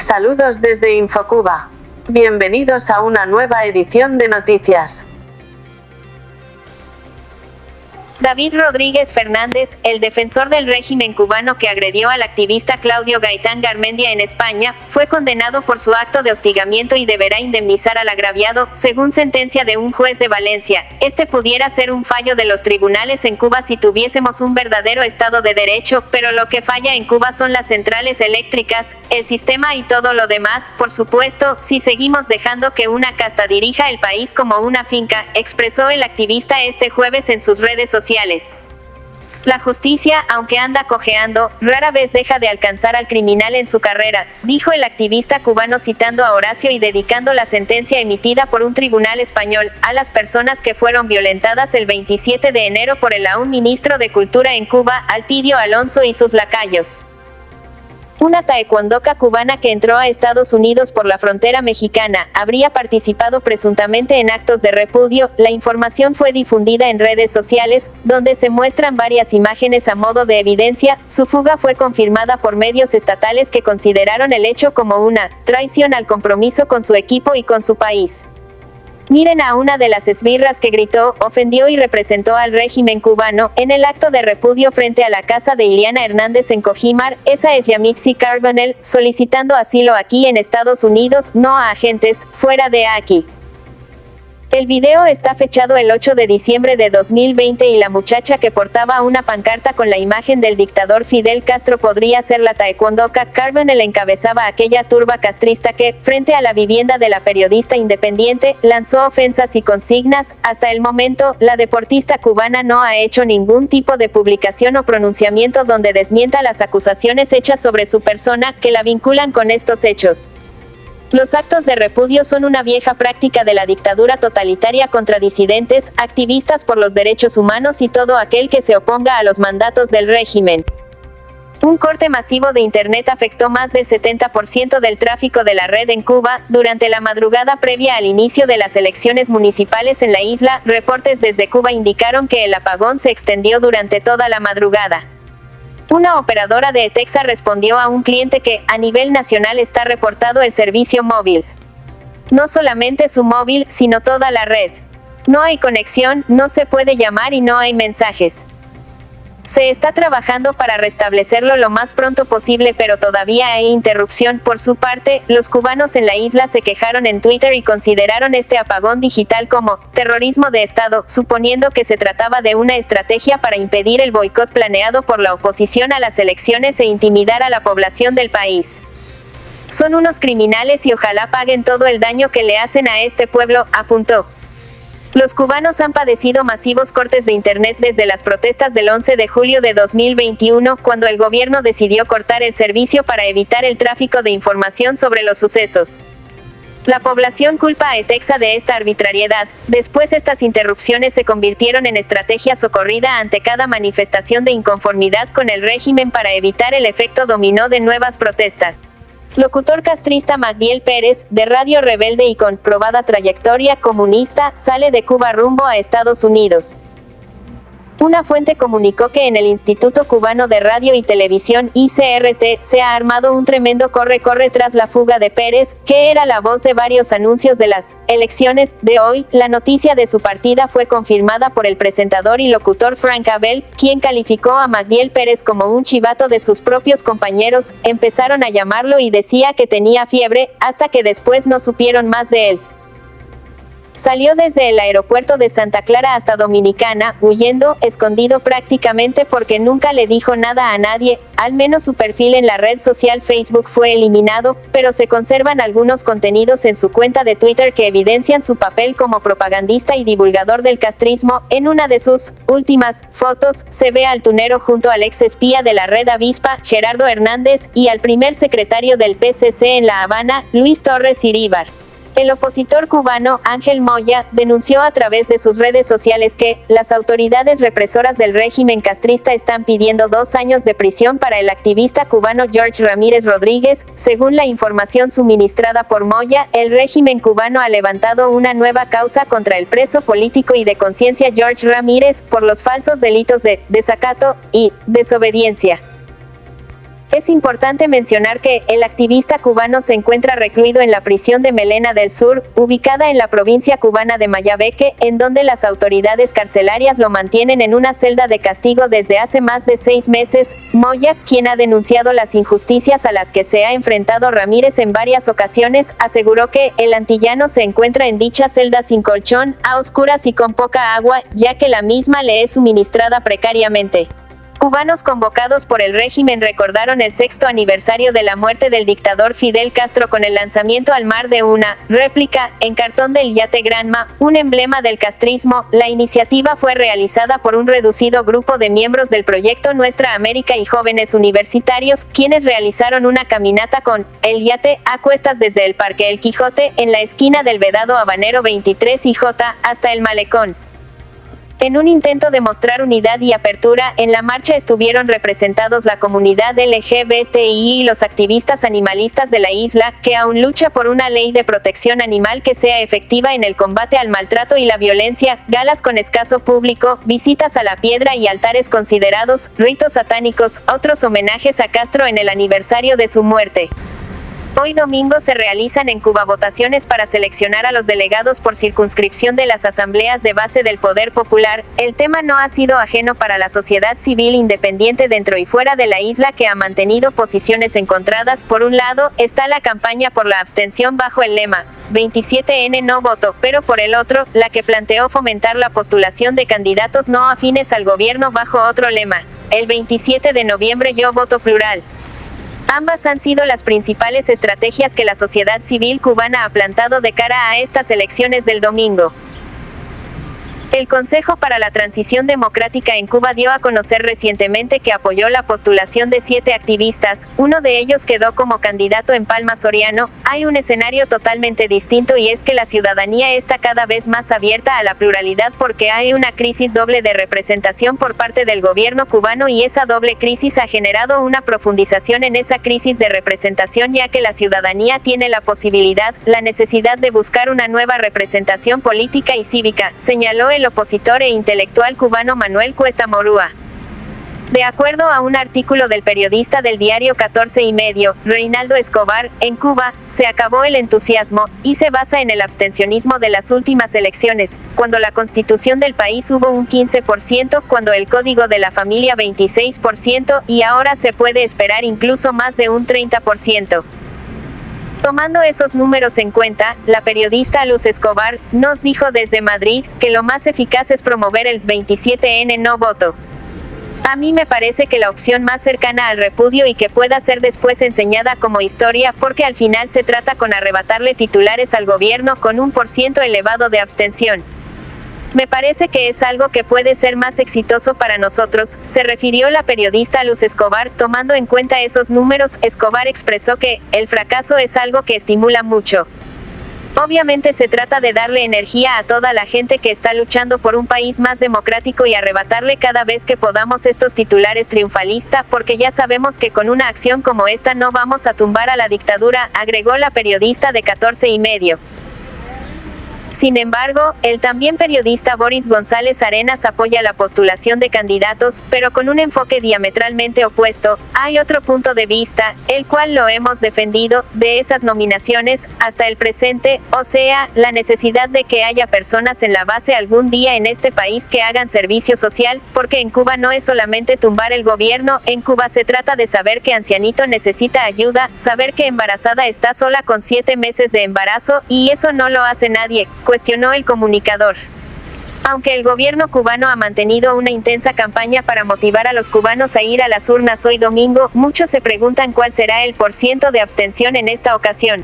Saludos desde Infocuba. Bienvenidos a una nueva edición de noticias. David Rodríguez Fernández, el defensor del régimen cubano que agredió al activista Claudio Gaitán Garmendia en España, fue condenado por su acto de hostigamiento y deberá indemnizar al agraviado, según sentencia de un juez de Valencia. Este pudiera ser un fallo de los tribunales en Cuba si tuviésemos un verdadero Estado de Derecho, pero lo que falla en Cuba son las centrales eléctricas, el sistema y todo lo demás, por supuesto, si seguimos dejando que una casta dirija el país como una finca, expresó el activista este jueves en sus redes sociales la justicia, aunque anda cojeando, rara vez deja de alcanzar al criminal en su carrera, dijo el activista cubano citando a Horacio y dedicando la sentencia emitida por un tribunal español a las personas que fueron violentadas el 27 de enero por el aún ministro de Cultura en Cuba, Alpidio Alonso y sus lacayos. Una taekwondoca cubana que entró a Estados Unidos por la frontera mexicana, habría participado presuntamente en actos de repudio, la información fue difundida en redes sociales, donde se muestran varias imágenes a modo de evidencia, su fuga fue confirmada por medios estatales que consideraron el hecho como una traición al compromiso con su equipo y con su país. Miren a una de las esbirras que gritó, ofendió y representó al régimen cubano, en el acto de repudio frente a la casa de Iliana Hernández en Cojimar, esa es Yamixi Carbonell, solicitando asilo aquí en Estados Unidos, no a agentes, fuera de aquí. El video está fechado el 8 de diciembre de 2020 y la muchacha que portaba una pancarta con la imagen del dictador Fidel Castro podría ser la taekwondoka Carbonell encabezaba aquella turba castrista que, frente a la vivienda de la periodista independiente, lanzó ofensas y consignas. Hasta el momento, la deportista cubana no ha hecho ningún tipo de publicación o pronunciamiento donde desmienta las acusaciones hechas sobre su persona, que la vinculan con estos hechos. Los actos de repudio son una vieja práctica de la dictadura totalitaria contra disidentes, activistas por los derechos humanos y todo aquel que se oponga a los mandatos del régimen. Un corte masivo de Internet afectó más del 70% del tráfico de la red en Cuba, durante la madrugada previa al inicio de las elecciones municipales en la isla, reportes desde Cuba indicaron que el apagón se extendió durante toda la madrugada. Una operadora de Etexa respondió a un cliente que, a nivel nacional está reportado el servicio móvil. No solamente su móvil, sino toda la red. No hay conexión, no se puede llamar y no hay mensajes. Se está trabajando para restablecerlo lo más pronto posible pero todavía hay interrupción. Por su parte, los cubanos en la isla se quejaron en Twitter y consideraron este apagón digital como terrorismo de Estado, suponiendo que se trataba de una estrategia para impedir el boicot planeado por la oposición a las elecciones e intimidar a la población del país. Son unos criminales y ojalá paguen todo el daño que le hacen a este pueblo, apuntó. Los cubanos han padecido masivos cortes de Internet desde las protestas del 11 de julio de 2021, cuando el gobierno decidió cortar el servicio para evitar el tráfico de información sobre los sucesos. La población culpa a Etexa de esta arbitrariedad, después estas interrupciones se convirtieron en estrategia socorrida ante cada manifestación de inconformidad con el régimen para evitar el efecto dominó de nuevas protestas. Locutor castrista Magdiel Pérez, de Radio Rebelde y con probada trayectoria comunista, sale de Cuba rumbo a Estados Unidos. Una fuente comunicó que en el Instituto Cubano de Radio y Televisión, ICRT, se ha armado un tremendo corre-corre tras la fuga de Pérez, que era la voz de varios anuncios de las elecciones de hoy. La noticia de su partida fue confirmada por el presentador y locutor Frank Abel, quien calificó a Magdiel Pérez como un chivato de sus propios compañeros, empezaron a llamarlo y decía que tenía fiebre, hasta que después no supieron más de él. Salió desde el aeropuerto de Santa Clara hasta Dominicana, huyendo, escondido prácticamente porque nunca le dijo nada a nadie, al menos su perfil en la red social Facebook fue eliminado, pero se conservan algunos contenidos en su cuenta de Twitter que evidencian su papel como propagandista y divulgador del castrismo. En una de sus últimas fotos, se ve al tunero junto al ex espía de la red avispa, Gerardo Hernández, y al primer secretario del PCC en La Habana, Luis Torres Iríbar. El opositor cubano, Ángel Moya, denunció a través de sus redes sociales que, las autoridades represoras del régimen castrista están pidiendo dos años de prisión para el activista cubano George Ramírez Rodríguez. Según la información suministrada por Moya, el régimen cubano ha levantado una nueva causa contra el preso político y de conciencia George Ramírez, por los falsos delitos de desacato y desobediencia. Es importante mencionar que, el activista cubano se encuentra recluido en la prisión de Melena del Sur, ubicada en la provincia cubana de Mayabeque, en donde las autoridades carcelarias lo mantienen en una celda de castigo desde hace más de seis meses. Moya, quien ha denunciado las injusticias a las que se ha enfrentado Ramírez en varias ocasiones, aseguró que, el antillano se encuentra en dicha celda sin colchón, a oscuras y con poca agua, ya que la misma le es suministrada precariamente. Cubanos convocados por el régimen recordaron el sexto aniversario de la muerte del dictador Fidel Castro con el lanzamiento al mar de una réplica en cartón del yate Granma, un emblema del castrismo. La iniciativa fue realizada por un reducido grupo de miembros del proyecto Nuestra América y jóvenes universitarios, quienes realizaron una caminata con el yate a cuestas desde el Parque El Quijote en la esquina del Vedado Habanero 23 y J hasta el Malecón. En un intento de mostrar unidad y apertura, en la marcha estuvieron representados la comunidad LGBTI y los activistas animalistas de la isla, que aún lucha por una ley de protección animal que sea efectiva en el combate al maltrato y la violencia, galas con escaso público, visitas a la piedra y altares considerados, ritos satánicos, otros homenajes a Castro en el aniversario de su muerte. Hoy domingo se realizan en Cuba votaciones para seleccionar a los delegados por circunscripción de las asambleas de base del poder popular. El tema no ha sido ajeno para la sociedad civil independiente dentro y fuera de la isla que ha mantenido posiciones encontradas. Por un lado, está la campaña por la abstención bajo el lema 27N no voto, pero por el otro, la que planteó fomentar la postulación de candidatos no afines al gobierno bajo otro lema. El 27 de noviembre yo voto plural. Ambas han sido las principales estrategias que la sociedad civil cubana ha plantado de cara a estas elecciones del domingo. El Consejo para la Transición Democrática en Cuba dio a conocer recientemente que apoyó la postulación de siete activistas, uno de ellos quedó como candidato en Palma Soriano. Hay un escenario totalmente distinto y es que la ciudadanía está cada vez más abierta a la pluralidad porque hay una crisis doble de representación por parte del gobierno cubano y esa doble crisis ha generado una profundización en esa crisis de representación ya que la ciudadanía tiene la posibilidad, la necesidad de buscar una nueva representación política y cívica, señaló el el opositor e intelectual cubano Manuel Cuesta Morúa. De acuerdo a un artículo del periodista del diario 14 y medio, Reinaldo Escobar, en Cuba, se acabó el entusiasmo, y se basa en el abstencionismo de las últimas elecciones, cuando la constitución del país hubo un 15%, cuando el código de la familia 26%, y ahora se puede esperar incluso más de un 30%. Tomando esos números en cuenta, la periodista Luz Escobar nos dijo desde Madrid que lo más eficaz es promover el 27N no voto. A mí me parece que la opción más cercana al repudio y que pueda ser después enseñada como historia porque al final se trata con arrebatarle titulares al gobierno con un por ciento elevado de abstención. Me parece que es algo que puede ser más exitoso para nosotros, se refirió la periodista Luz Escobar, tomando en cuenta esos números, Escobar expresó que, el fracaso es algo que estimula mucho. Obviamente se trata de darle energía a toda la gente que está luchando por un país más democrático y arrebatarle cada vez que podamos estos titulares triunfalista, porque ya sabemos que con una acción como esta no vamos a tumbar a la dictadura, agregó la periodista de 14 y medio. Sin embargo, el también periodista Boris González Arenas apoya la postulación de candidatos, pero con un enfoque diametralmente opuesto. Hay otro punto de vista, el cual lo hemos defendido, de esas nominaciones, hasta el presente, o sea, la necesidad de que haya personas en la base algún día en este país que hagan servicio social, porque en Cuba no es solamente tumbar el gobierno, en Cuba se trata de saber que ancianito necesita ayuda, saber que embarazada está sola con siete meses de embarazo, y eso no lo hace nadie, cuestionó el comunicador. Aunque el gobierno cubano ha mantenido una intensa campaña para motivar a los cubanos a ir a las urnas hoy domingo, muchos se preguntan cuál será el porciento de abstención en esta ocasión.